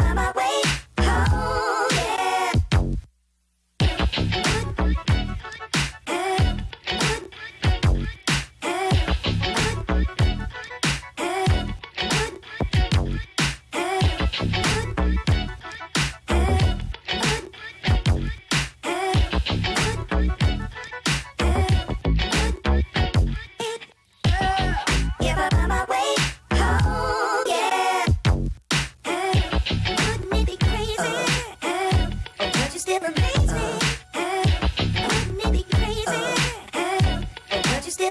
my way.